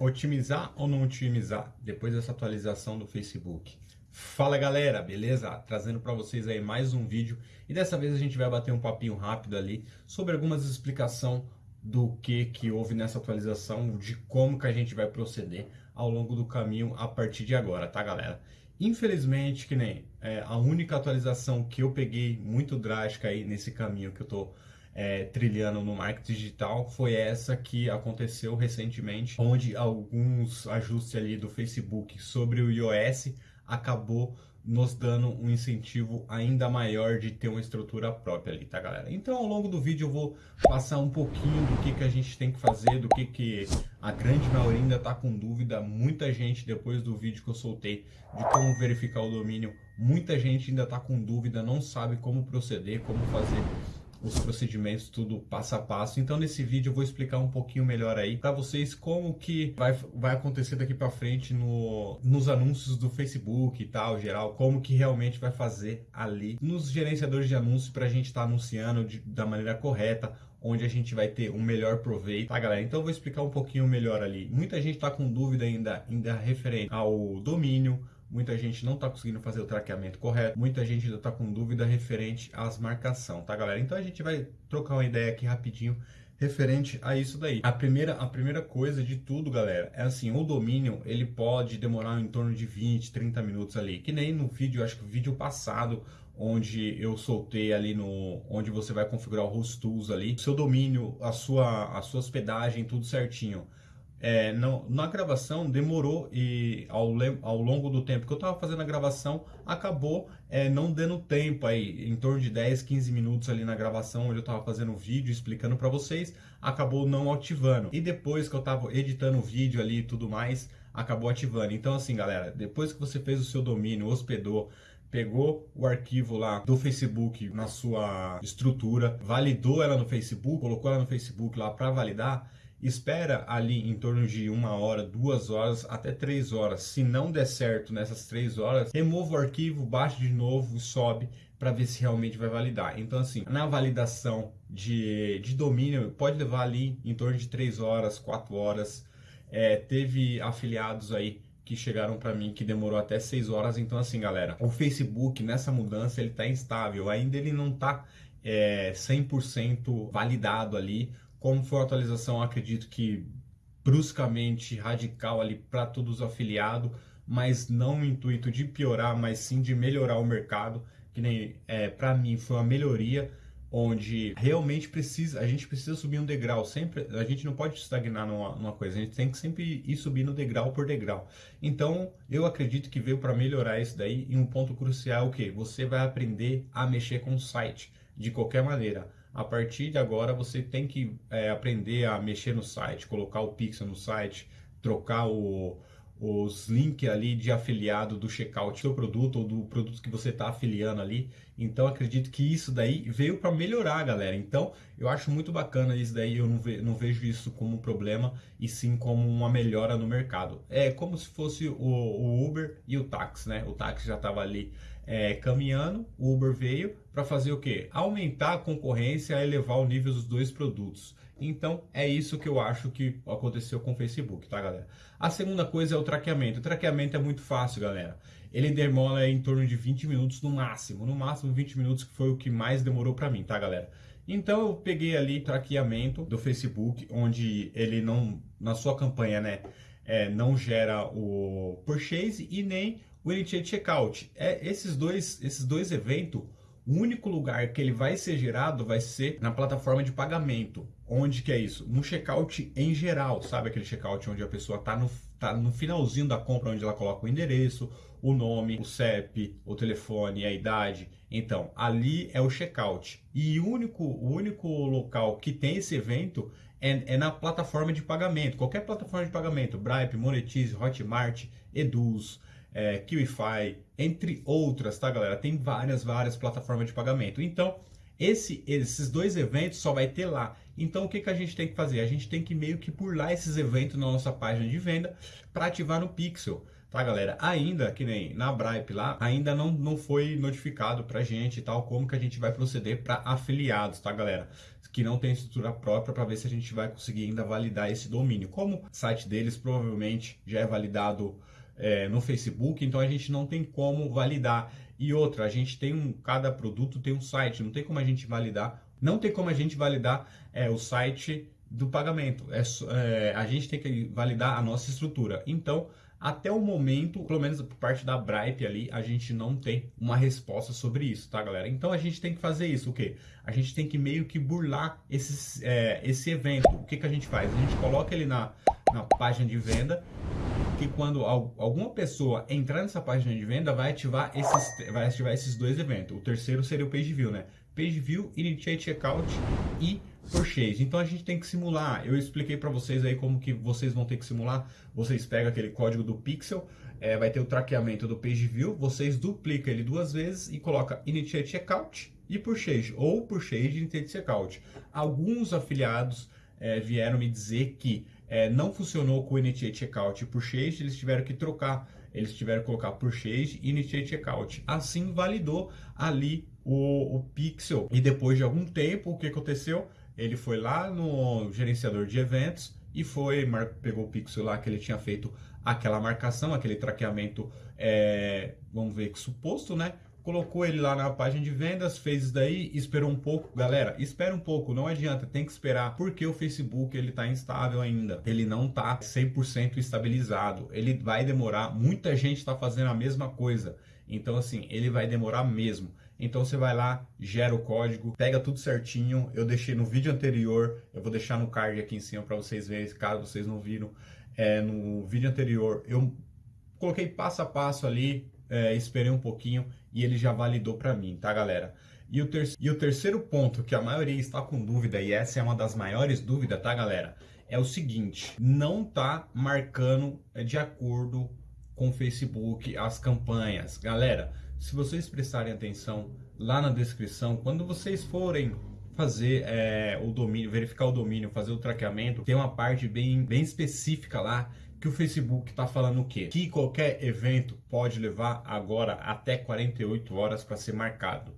Otimizar ou não otimizar depois dessa atualização do Facebook? Fala galera, beleza? Trazendo para vocês aí mais um vídeo e dessa vez a gente vai bater um papinho rápido ali sobre algumas explicação do que que houve nessa atualização, de como que a gente vai proceder ao longo do caminho a partir de agora, tá galera? Infelizmente, que nem é, a única atualização que eu peguei muito drástica aí nesse caminho que eu tô é, trilhando no marketing digital foi essa que aconteceu recentemente, onde alguns ajustes ali do Facebook sobre o iOS acabou nos dando um incentivo ainda maior de ter uma estrutura própria ali, tá galera? Então ao longo do vídeo eu vou passar um pouquinho do que, que a gente tem que fazer, do que, que a grande maioria ainda tá com dúvida, muita gente depois do vídeo que eu soltei de como verificar o domínio, muita gente ainda tá com dúvida, não sabe como proceder, como fazer os procedimentos tudo passo a passo. Então nesse vídeo eu vou explicar um pouquinho melhor aí para vocês como que vai, vai acontecer daqui para frente no, nos anúncios do Facebook e tal, geral, como que realmente vai fazer ali nos gerenciadores de anúncios para a gente estar tá anunciando de, da maneira correta, onde a gente vai ter um melhor proveito, tá galera? Então eu vou explicar um pouquinho melhor ali. Muita gente está com dúvida ainda, ainda referente ao domínio, muita gente não está conseguindo fazer o traqueamento correto, muita gente ainda está com dúvida referente às marcação, tá galera? Então a gente vai trocar uma ideia aqui rapidinho referente a isso daí. A primeira, a primeira coisa de tudo, galera, é assim, o domínio, ele pode demorar em torno de 20, 30 minutos ali, que nem no vídeo, acho que o vídeo passado, onde eu soltei ali no, onde você vai configurar o host tools ali, seu domínio, a sua, a sua hospedagem, tudo certinho é, na gravação demorou e ao, ao longo do tempo que eu estava fazendo a gravação acabou é, não dando tempo aí, em torno de 10, 15 minutos ali na gravação onde eu estava fazendo o vídeo explicando para vocês, acabou não ativando. E depois que eu estava editando o vídeo ali e tudo mais, acabou ativando. Então assim galera, depois que você fez o seu domínio, hospedou, pegou o arquivo lá do Facebook na sua estrutura, validou ela no Facebook, colocou ela no Facebook lá para validar, espera ali em torno de uma hora, duas horas, até três horas. Se não der certo nessas três horas, remova o arquivo, baixa de novo e sobe para ver se realmente vai validar. Então assim, na validação de, de domínio, pode levar ali em torno de três horas, quatro horas. É, teve afiliados aí que chegaram para mim que demorou até 6 horas. Então assim, galera, o Facebook nessa mudança ele tá instável, ainda ele não tá é, 100% validado ali. Como foi a atualização, acredito que bruscamente radical ali para todos os afiliados, mas não no intuito de piorar, mas sim de melhorar o mercado, que nem é, para mim foi uma melhoria onde realmente precisa, a gente precisa subir um degrau, sempre, a gente não pode estagnar numa, numa coisa, a gente tem que sempre ir subindo degrau por degrau. Então, eu acredito que veio para melhorar isso daí, e um ponto crucial é o que? Você vai aprender a mexer com o site, de qualquer maneira a partir de agora você tem que é, aprender a mexer no site, colocar o pixel no site, trocar o, os links ali de afiliado do checkout do seu produto ou do produto que você está afiliando ali. Então acredito que isso daí veio para melhorar, galera. Então eu acho muito bacana isso daí. Eu não, ve, não, vejo isso como um problema e sim como uma melhora no mercado. É como se fosse o, o Uber e o táxi, né? O táxi já estava ali é, caminhando, o Uber veio para fazer o que? Aumentar a concorrência elevar o nível dos dois produtos. Então é isso que eu acho que aconteceu com o Facebook, tá galera? A segunda coisa é o traqueamento. O traqueamento é muito fácil, galera. Ele demora em torno de 20 minutos no máximo, no máximo 20 minutos que foi o que mais demorou para mim, tá galera? Então eu peguei ali traqueamento do Facebook, onde ele não, na sua campanha, né, é, não gera o purchase e nem o Initiate Checkout. É, esses, dois, esses dois eventos, o único lugar que ele vai ser gerado vai ser na plataforma de pagamento. Onde que é isso? No checkout em geral, sabe aquele checkout onde a pessoa está no, tá no finalzinho da compra, onde ela coloca o endereço, o nome, o CEP, o telefone, a idade. Então, ali é o checkout. E o único, o único local que tem esse evento é, é na plataforma de pagamento. Qualquer plataforma de pagamento, Bripe, Monetize, Hotmart, Eduz, é, QIFI, entre outras, tá galera? Tem várias, várias plataformas de pagamento. Então, esse, esses dois eventos só vai ter lá. Então, o que, que a gente tem que fazer? A gente tem que meio que pular esses eventos na nossa página de venda para ativar no Pixel. tá, galera? Ainda, que nem na Bripe lá, ainda não, não foi notificado pra gente e tal, como que a gente vai proceder para afiliados, tá, galera? Que não tem estrutura própria para ver se a gente vai conseguir ainda validar esse domínio. Como o site deles provavelmente já é validado é, no Facebook, então a gente não tem como validar. E outra, a gente tem um, cada produto tem um site, não tem como a gente validar, não tem como a gente validar é, o site do pagamento. É, é, a gente tem que validar a nossa estrutura. Então, até o momento, pelo menos por parte da Bripe ali, a gente não tem uma resposta sobre isso, tá, galera? Então a gente tem que fazer isso, o quê? A gente tem que meio que burlar esses, é, esse evento. O que, que a gente faz? A gente coloca ele na, na página de venda que quando alguma pessoa entrar nessa página de venda vai ativar esses, vai ativar esses dois eventos. O terceiro seria o Page View, né? Page View, Initiate Checkout e Purchase. Então a gente tem que simular. Eu expliquei para vocês aí como que vocês vão ter que simular. Vocês pegam aquele código do Pixel, é, vai ter o traqueamento do Page View, vocês duplicam ele duas vezes e coloca Initiate Checkout e Purchase, ou Purchase Initiate Checkout. Alguns afiliados é, vieram me dizer que é, não funcionou com o Initiate Checkout e Purchase, eles tiveram que trocar, eles tiveram que colocar Purchase e Initiate Checkout. Assim validou ali o, o Pixel. E depois de algum tempo, o que aconteceu? Ele foi lá no gerenciador de eventos e foi, pegou o Pixel lá que ele tinha feito aquela marcação, aquele traqueamento, é, vamos ver que suposto, né? Colocou ele lá na página de vendas, fez isso daí, esperou um pouco. Galera, espera um pouco, não adianta, tem que esperar, porque o Facebook ele tá instável ainda. Ele não tá 100% estabilizado. Ele vai demorar, muita gente está fazendo a mesma coisa. Então assim, ele vai demorar mesmo. Então você vai lá, gera o código, pega tudo certinho. Eu deixei no vídeo anterior, eu vou deixar no card aqui em cima para vocês verem, caso vocês não viram. É, no vídeo anterior eu coloquei passo a passo ali, é, esperei um pouquinho e ele já validou para mim, tá galera? E o, ter e o terceiro ponto que a maioria está com dúvida, e essa é uma das maiores dúvidas, tá galera? É o seguinte, não tá marcando é, de acordo com o Facebook as campanhas. Galera, se vocês prestarem atenção lá na descrição, quando vocês forem fazer é, o domínio, verificar o domínio, fazer o traqueamento, tem uma parte bem, bem específica lá que o Facebook está falando o quê? Que qualquer evento pode levar agora até 48 horas para ser marcado.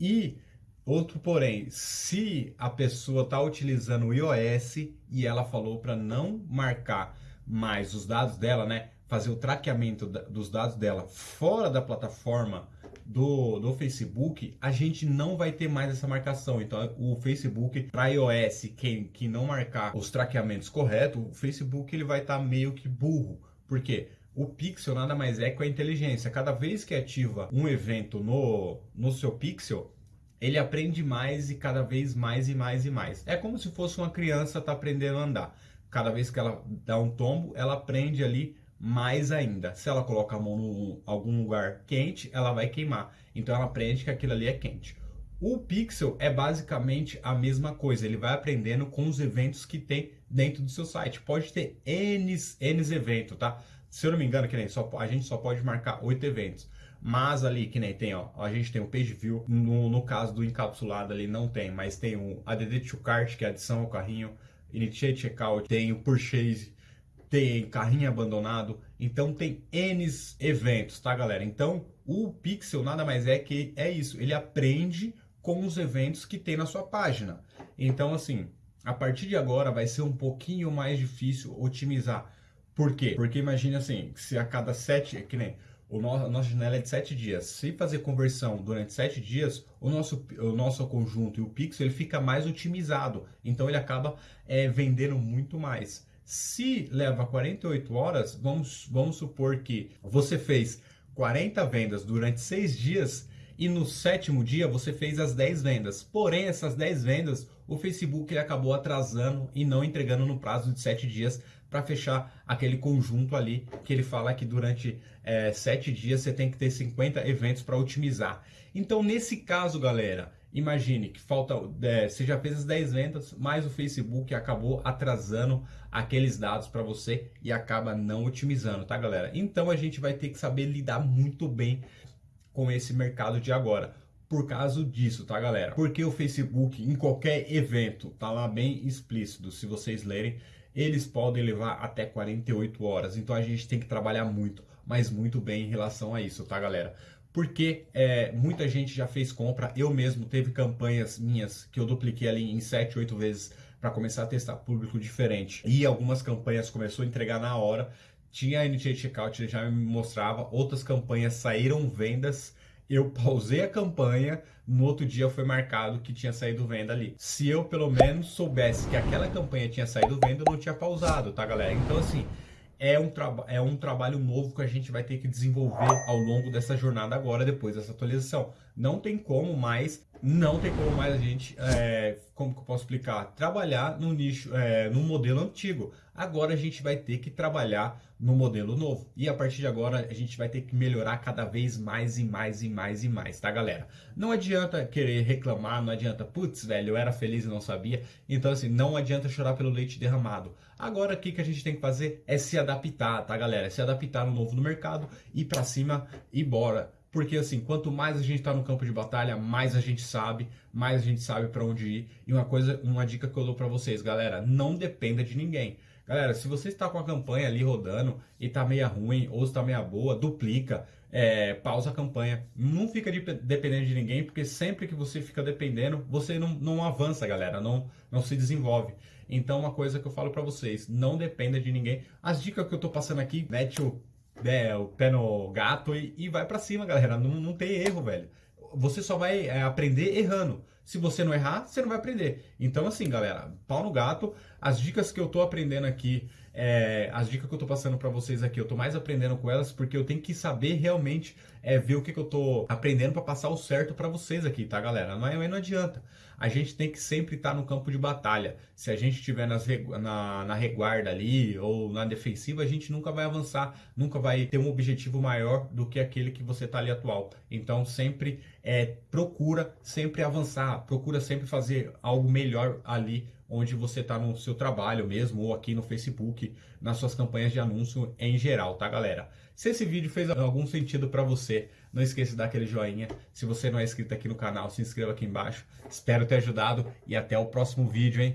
E outro porém, se a pessoa está utilizando o iOS e ela falou para não marcar mais os dados dela, né? Fazer o traqueamento dos dados dela fora da plataforma do, do Facebook, a gente não vai ter mais essa marcação. Então, o Facebook, para iOS, quem que não marcar os traqueamentos corretos, o Facebook ele vai estar tá meio que burro. Por quê? O Pixel nada mais é que a inteligência. Cada vez que ativa um evento no, no seu Pixel, ele aprende mais e cada vez mais e mais e mais. É como se fosse uma criança tá aprendendo a andar. Cada vez que ela dá um tombo, ela aprende ali mais ainda. Se ela coloca a mão em algum lugar quente, ela vai queimar. Então ela aprende que aquilo ali é quente. O Pixel é basicamente a mesma coisa, ele vai aprendendo com os eventos que tem dentro do seu site. Pode ter N, N tá? Se eu não me engano, que nem só, a gente só pode marcar oito eventos. Mas ali, que nem tem, ó, a gente tem o Page View, no, no caso do encapsulado ali não tem, mas tem o ADD to Cart, que é adição ao carrinho, Initiate Checkout, tem o Purchase, tem carrinho abandonado, então tem N eventos, tá galera? Então o Pixel nada mais é que é isso, ele aprende com os eventos que tem na sua página. Então assim, a partir de agora vai ser um pouquinho mais difícil otimizar. Por quê? Porque imagine assim, se a cada sete, que nem o nosso, a nossa janela é de sete dias. Se fazer conversão durante sete dias, o nosso, o nosso conjunto e o pixel ele fica mais otimizado. Então ele acaba é, vendendo muito mais. Se leva 48 horas, vamos, vamos supor que você fez 40 vendas durante 6 dias e no sétimo dia você fez as 10 vendas. Porém, essas 10 vendas o Facebook ele acabou atrasando e não entregando no prazo de 7 dias para fechar aquele conjunto ali que ele fala que durante é, 7 dias você tem que ter 50 eventos para otimizar. Então, nesse caso, galera, Imagine que falta, é, você já fez as 10 vendas, mas o Facebook acabou atrasando aqueles dados para você e acaba não otimizando, tá galera? Então a gente vai ter que saber lidar muito bem com esse mercado de agora. Por causa disso, tá galera? Porque o Facebook em qualquer evento, tá lá bem explícito, se vocês lerem, eles podem levar até 48 horas. Então a gente tem que trabalhar muito, mas muito bem em relação a isso, tá, galera? Porque é, muita gente já fez compra, eu mesmo teve campanhas minhas que eu dupliquei ali em 7, 8 vezes para começar a testar público diferente. E algumas campanhas começou a entregar na hora. Tinha a NJ Checkout, já me mostrava, outras campanhas saíram vendas eu pausei a campanha, no outro dia foi marcado que tinha saído venda ali. Se eu pelo menos soubesse que aquela campanha tinha saído venda, eu não tinha pausado, tá galera? Então assim, é um, é um trabalho novo que a gente vai ter que desenvolver ao longo dessa jornada agora, depois dessa atualização. Não tem como mais, não tem como mais a gente, é, como que eu posso explicar, trabalhar no nicho, é, no modelo antigo. Agora a gente vai ter que trabalhar no modelo novo. E a partir de agora a gente vai ter que melhorar cada vez mais e mais e mais e mais, tá galera? Não adianta querer reclamar, não adianta, putz, velho, eu era feliz e não sabia. Então assim, não adianta chorar pelo leite derramado. Agora o que, que a gente tem que fazer é se adaptar, tá galera? Se adaptar no novo no mercado, ir para cima e bora. Porque assim, quanto mais a gente está no campo de batalha, mais a gente sabe, mais a gente sabe para onde ir. E uma coisa, uma dica que eu dou para vocês, galera, não dependa de ninguém. Galera, se você está com a campanha ali rodando e está meia ruim ou está meia boa, duplica, é, pausa a campanha. Não fica de, dependendo de ninguém, porque sempre que você fica dependendo, você não, não avança, galera, não, não se desenvolve. Então, uma coisa que eu falo para vocês, não dependa de ninguém. As dicas que eu estou passando aqui, mete o, é, o pé no gato e, e vai para cima, galera. Não, não tem erro, velho você só vai é, aprender errando. Se você não errar, você não vai aprender. Então, assim, galera, pau no gato. As dicas que eu tô aprendendo aqui, é, as dicas que eu tô passando para vocês aqui, eu tô mais aprendendo com elas porque eu tenho que saber realmente é, ver o que, que eu tô aprendendo para passar o certo para vocês aqui, tá, galera? Não, é, não adianta. A gente tem que sempre estar tá no campo de batalha. Se a gente estiver na, na reguarda ali ou na defensiva, a gente nunca vai avançar, nunca vai ter um objetivo maior do que aquele que você tá ali atual. Então, sempre é, procura sempre avançar, procura sempre fazer algo melhor ali onde você está no seu trabalho mesmo, ou aqui no Facebook, nas suas campanhas de anúncio em geral, tá galera? Se esse vídeo fez algum sentido para você, não esqueça de dar aquele joinha. Se você não é inscrito aqui no canal, se inscreva aqui embaixo. Espero ter ajudado e até o próximo vídeo, hein?